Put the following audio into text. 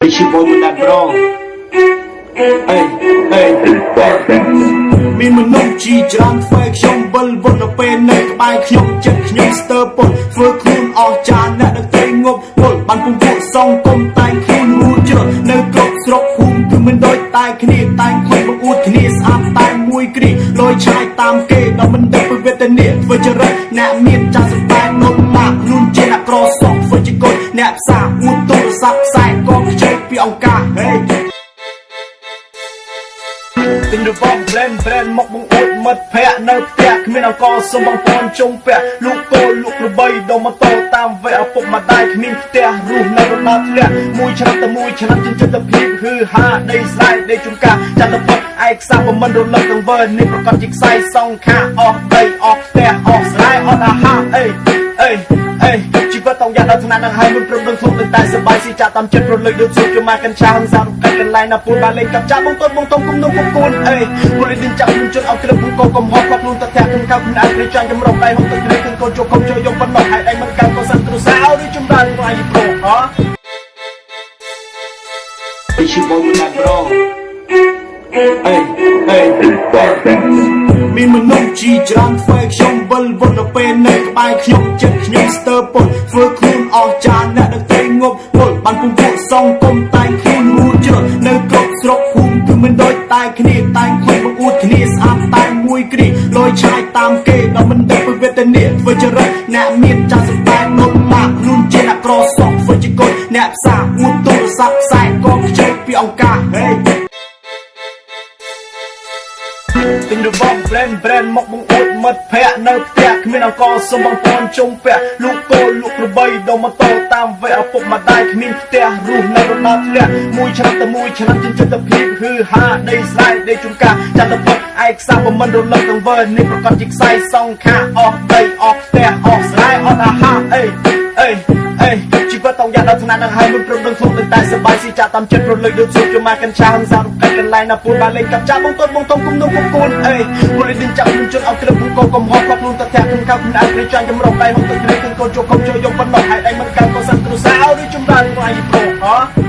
Bitch, you boy with that bro. Hey, hey, hey. មានមនុស្សជីច្រើនធ្វើឲ្យខ្ញុំវិលវល់ទៅពេលនៅក្បែរខ្ញុំចិត្តខ្ញុំស្ទើរពុលធ្វើខ្លួនអស់ចាអ្នកនៅត្រីងប់ពុលបានពងពួកសងគុំតែងខ្លួនរួចជ្រនៅគ្រប់ស្រុកភូមិគឺមិនដូចតែគ្នាតែងខ្លួនបង្អួតគ្នាស្អាតតែមួយគ្រីលយឆាយតាមគេដល់មិនដឹងពីវេទនាធ្វើចរិត អ្នកផ្សារអួតទូរស័ព្ទខ្សែកងខ្ជិលពីអង្គការហេទិញរបស់ brand brand មកបង្អួតមិត្តភ័ក្ដិនៅផ្ទះគ្មានអង្គសុំបងប្អូនជុំពាក់លោកតូលលោកក្របីដុំម៉ូតូតាមវេឪពុកម្ដាយគ្មានផ្ទះរស់នៅរណ្ដាប់ធ្លាក់មួយឆ្នាំទៅមួយឆ្នាំចិញ្ចឹមតែភាពគឺហាដីស្រែដីជុំកាចាត់ទៅផុតឯកសារមិនរលឹកទាំងវើនេះប្រកាសជាខ្សែសងខាអស់ដីអស់ផ្ទះអស់ ណាស់នឹងហើយមិនព្រមនឹងធំនឹងតែសបាយស៊ីចាក់តាមចិត្តរលឹកដូចជាក្រមាកញ្ឆាហឹងសាររំកាច់កន្លែងណាពូនបានលេងកាប់ចាក់បងតូនបងតុងគុំនឹងគុំគូនអេពូលេងនឹងចាក់នឹងជន់អត់គ្រឹបគូកំហុសបាក់ខ្លួនតាក់ខ្ញុំកៅខ្ញុំអាចព្រៃចាញ់ចម្រុះដៃហុកទឹកនេះគឺកូនជោគកុំជួយយកប៉ុណ្ណោះហើយដៃមិនកាន់ក៏សិនទ្រុសាឲ្យចម្រើនវាយប្រុសហ៎ឈ្មោះបងមិនដាក់ប្រុសអេអេពីបាត់ទាំងមានមនុស្សជីច្រើនធ្វើខ្ញុំវិលវល់ទៅពេលនៅក្បែរខ្ញុំចិត្តខ្ញុំស្ទើរពុតធ្វើខ្លួន ងប់ពុលបានពងពួកសងគុំតែងខ្លួនរួចជ្រត់នៅគ្រប់ស្រុកភូមិគឺមិនដូចតែគ្នាតែងខ្លួនបង្អួតគ្នាស្អាតតែមួយគ្រីលយឆាយតាមគេដល់មិនដឹងពីវេទនាធ្វើចរិតអ្នកមានចាស់សម្ដែងមុនមកខ្លួនជាអ្នកក្រសក់ធ្វើជាកុយអ្នកផ្សារអួតទូរស័ព្ទខ្សែកងខ្ជិលពីអង្គការហេ ទិញរបស់ brand brand មកបង្អួតមិត្តភ័ក្ដិនៅផ្ទះគ្មានអង្គសុំបងប្អូនជុំពាក់លោកតូលលោកក្របីដុំម៉ូតូតាមវេឪពុកម្ដាយគ្មានផ្ទះរស់នៅរណ្ដាប់ធ្លាក់មួយឆ្នាំទៅមួយឆ្នាំចិញ្ចឹមតែភាពគឺហាដីស្រែដីជុំកាចាត់ទៅផុតឯកសារមិនរលឹកទាំងវើនេះប្រកាសជាខ្សែសងខាអស់ដីអស់ផ្ទះអស់ស្រែអស់ ណាស់នឹងហើយមិនព្រមនឹងធំនឹងតែសបាយស៊ីចាក់តាមចិត្តរលឹកដូចសុខជាម៉ាកាន់ឆាហឹងសាររកកន្លែងណាពូនបានលេងកាប់ចាក់បងតូនបងធំគុំនឹងគុំគូនអេពូលេងនឹងចាប់នឹងជន់អត់ត្រឹមគូកំហុសគាត់ខ្លួនតាធាក់ក្នុងកៅក្នុងអត់ព្រៃចាញ់ចម្រុះដៃហុកទឹកត្រីគូកូនជោគគុំជួយយកប៉ុណ្ណោះហើយដៃមិនកាន់កូនសាំគ្រូសាឲ្យឬចម្រើនមកអាយប្រហ៎